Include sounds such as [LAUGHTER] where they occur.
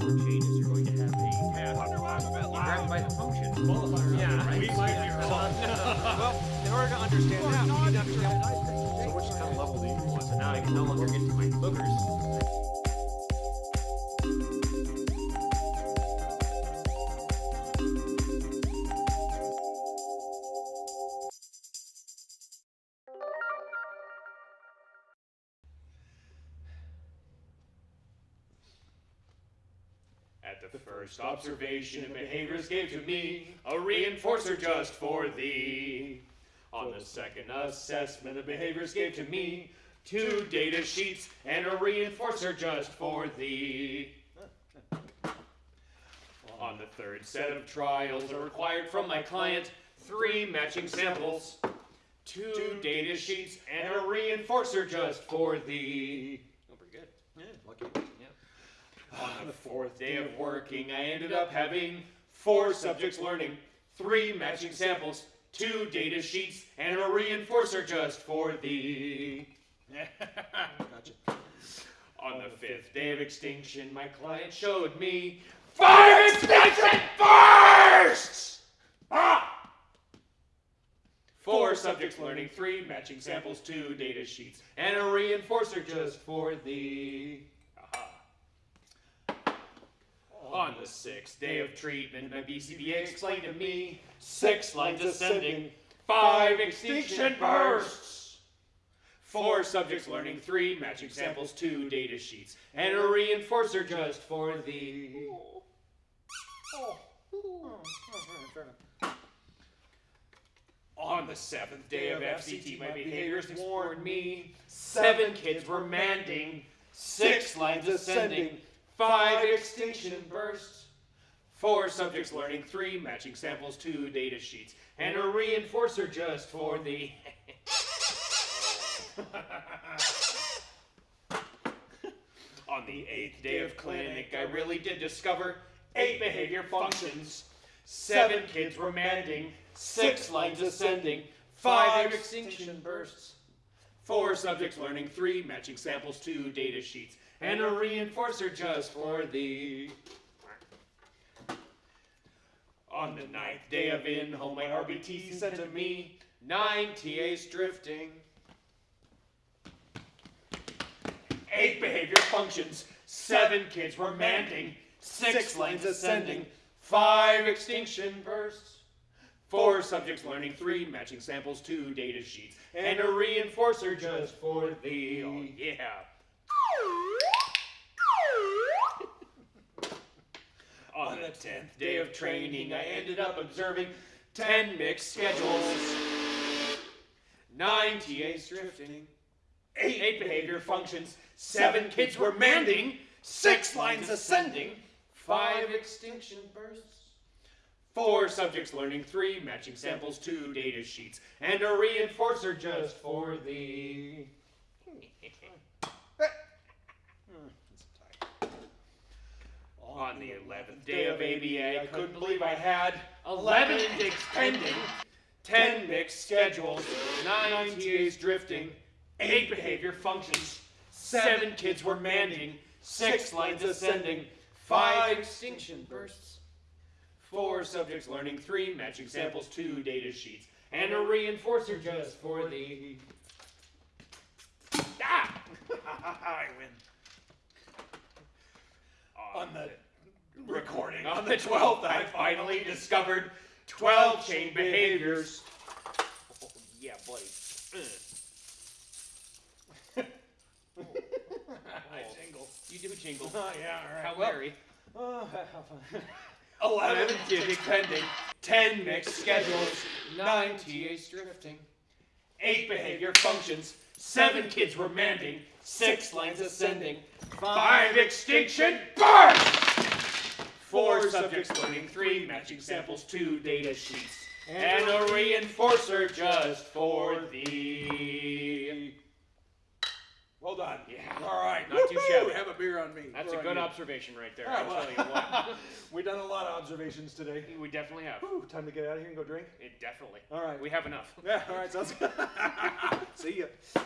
chain is you're going to have a path grabbed by the function. Yeah, right? we might be wrong. [LAUGHS] Well, in order to understand that, we need to understand. So which kind of level do you want? So now I can no longer get to my boogers. At the first observation of behaviors gave to me a reinforcer just for thee. On the second assessment of behaviors gave to me two data sheets and a reinforcer just for thee. On the third set of trials are required from my client three matching samples, two data sheets, and a reinforcer just for thee. Oh, pretty good. Yeah, lucky. On the fourth day of working, I ended up having four subjects learning, three matching samples, two data sheets, and a reinforcer just for thee. [LAUGHS] Gotcha. On the fifth day of extinction, my client showed me five extinction bursts! Ah! Four subjects learning, three matching samples, two data sheets, and a reinforcer just for thee. On the sixth day of treatment, my BCBA explained to me six lines ascending, five extinction bursts. Four subjects learning, three matching samples, two data sheets, and a reinforcer just for the. On the seventh day of FCT, my behaviors warned me seven kids were manding, six lines ascending, five extinction bursts. Four subjects learning, three matching samples, two data sheets, and a reinforcer just for the. [LAUGHS] On the eighth day of clinic, I really did discover eight behavior functions. Seven kids remanding, six lines ascending, five extinction bursts. Four subjects learning, three matching samples, two data sheets, and a reinforcer just for the. On the ninth day of in home, my RBT sent to me nine TAs drifting. Eight behavior functions, seven kids were manding, six lines ascending, five extinction bursts. Four subjects learning, three matching samples, two data sheets, and a reinforcer just for the. Oh, yeah. [LAUGHS] On the tenth day of training, I ended up observing ten mixed schedules, nine TAs drifting, eight, eight behavior functions, seven kids were manding, six lines ascending, five extinction bursts. Four subjects learning, three matching samples, two data sheets, and a reinforcer just for the. On the 11th day of ABA, I couldn't believe I had 11 dicks pending, 10 mixed schedules, 9 TAs drifting, 8 behavior functions, 7 kids were manding, 6 lines ascending, 5 extinction bursts, 4 subjects learning, 3 matching samples, 2 data sheets, and a reinforcer just for the. Ah! [LAUGHS] I win. On the recording on the 12th, I finally discovered 12 chain behaviors. Oh, yeah, buddy. [LAUGHS] I jingle. You do jingle. Oh, [LAUGHS] yeah, all right. How Well, very. Oh, have fun. 11 giving pending, 10 mixed schedules, 9 TAs drifting, 8 behavior functions, 7 kids were manding, 6 lines ascending, 5 extinction bursts! 4 subjects learning, 3 matching samples, 2 data sheets, and a reinforcer just for the. On me. That's Or a good you. observation right there. [LAUGHS] I'll well, tell you what. [LAUGHS] We've done a lot of observations today. we definitely have. Whew, time to get out of here and go drink. It definitely. All right. We have enough. Yeah, all right, sounds good. [LAUGHS] See ya.